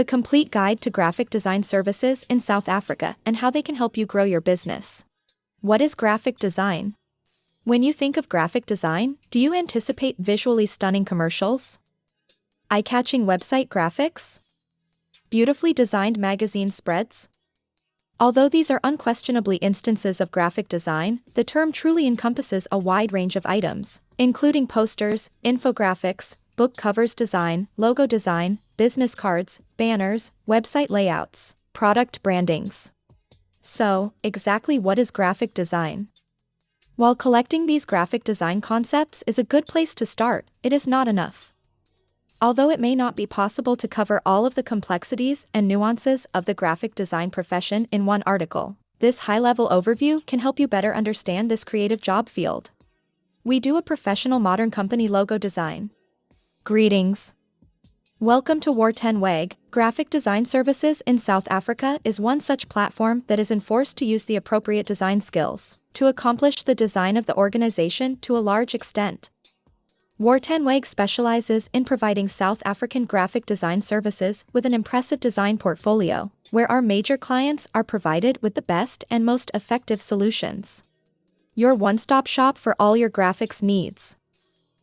The complete guide to graphic design services in South Africa and how they can help you grow your business. What is graphic design? When you think of graphic design, do you anticipate visually stunning commercials? Eye-catching website graphics? Beautifully designed magazine spreads? Although these are unquestionably instances of graphic design, the term truly encompasses a wide range of items, including posters, infographics, book covers design, logo design, business cards, banners, website layouts, product brandings. So, exactly what is graphic design? While collecting these graphic design concepts is a good place to start, it is not enough. Although it may not be possible to cover all of the complexities and nuances of the graphic design profession in one article, this high-level overview can help you better understand this creative job field. We do a professional modern company logo design. Greetings. Welcome to War 10 WAG. Graphic Design Services in South Africa is one such platform that is enforced to use the appropriate design skills to accomplish the design of the organization to a large extent. War10WAG specializes in providing South African graphic design services with an impressive design portfolio, where our major clients are provided with the best and most effective solutions. Your one-stop shop for all your graphics needs.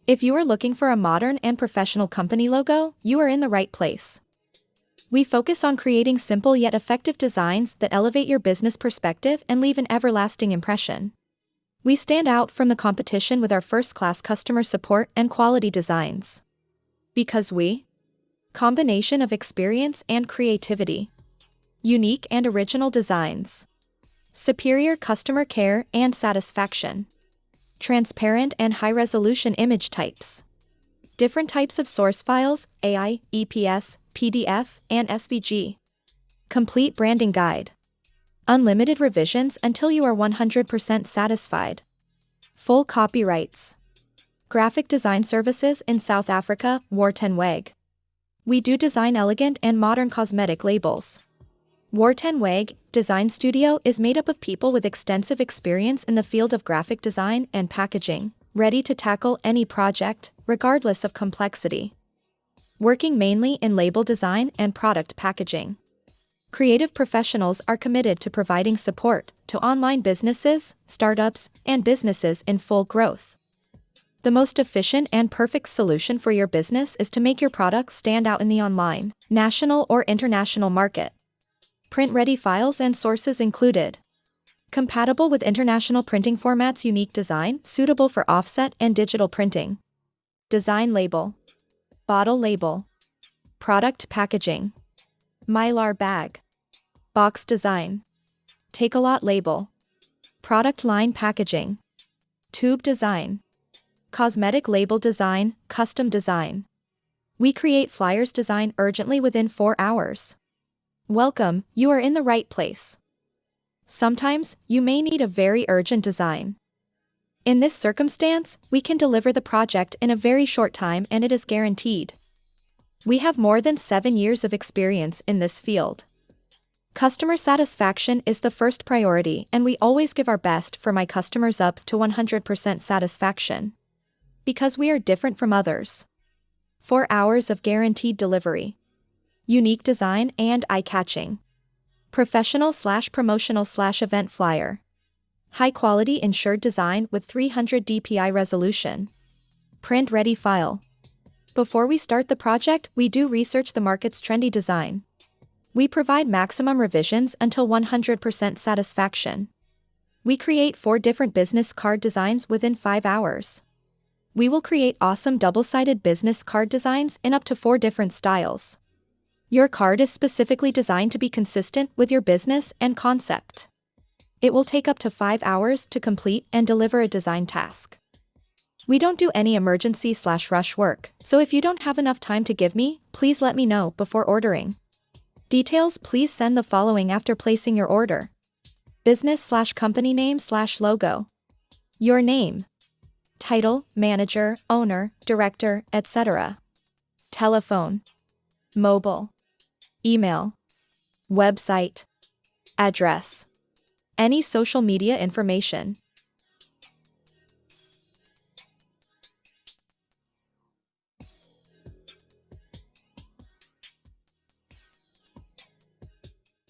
If you are looking for a modern and professional company logo, you are in the right place. We focus on creating simple yet effective designs that elevate your business perspective and leave an everlasting impression. We stand out from the competition with our first-class customer support and quality designs. Because we combination of experience and creativity, unique and original designs, superior customer care and satisfaction, transparent and high-resolution image types, different types of source files, AI, EPS, PDF, and SVG, complete branding guide, Unlimited revisions until you are 100% satisfied. Full copyrights. Graphic design services in South Africa, War10 We do design elegant and modern cosmetic labels. War10 WAG Design Studio is made up of people with extensive experience in the field of graphic design and packaging, ready to tackle any project, regardless of complexity. Working mainly in label design and product packaging. Creative professionals are committed to providing support to online businesses, startups, and businesses in full growth. The most efficient and perfect solution for your business is to make your products stand out in the online, national or international market. Print-ready files and sources included. Compatible with international printing formats unique design, suitable for offset and digital printing. Design label. Bottle label. Product packaging. Mylar bag. Box design. Takealot label. Product line packaging. Tube design. Cosmetic label design, custom design. We create flyers design urgently within 4 hours. Welcome, you are in the right place. Sometimes, you may need a very urgent design. In this circumstance, we can deliver the project in a very short time and it is guaranteed. We have more than 7 years of experience in this field. Customer satisfaction is the first priority and we always give our best for my customers up to 100% satisfaction. Because we are different from others. 4 hours of guaranteed delivery. Unique design and eye-catching. Professional slash promotional slash event flyer. High quality insured design with 300 dpi resolution. Print ready file. Before we start the project, we do research the market's trendy design. We provide maximum revisions until 100% satisfaction. We create four different business card designs within 5 hours. We will create awesome double-sided business card designs in up to four different styles. Your card is specifically designed to be consistent with your business and concept. It will take up to 5 hours to complete and deliver a design task. We don't do any emergency slash rush work, so if you don't have enough time to give me, please let me know before ordering. Details please send the following after placing your order. Business slash company name slash logo. Your name. Title, manager, owner, director, etc. Telephone. Mobile. Email. Website. Address. Any social media information.